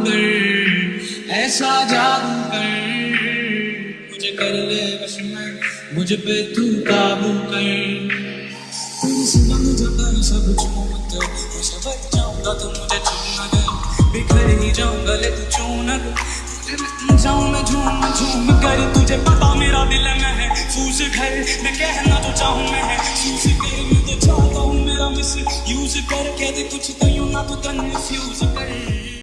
अंदर ऐसा जादू कर मुझे कर ले बस में, मुझ पे तू काबू कर। तेरी सुबह मुझे कर सब चूमत, मैं शबद जाऊँगा तो मुझे चूमना दे बिखर ही जाऊँगा, ले तू चूना दे जाऊँ मैं झूम झूम कर। तुझे पता मेरा दिल में है फूस घर मैं कहना तो चाहूँ मैं है सूस कर। मैं तो चाहता हूँ मेरा मिस यूज़ कर कह दे कुछ तो यूँ ना तो कन्फ्यूज़ कर।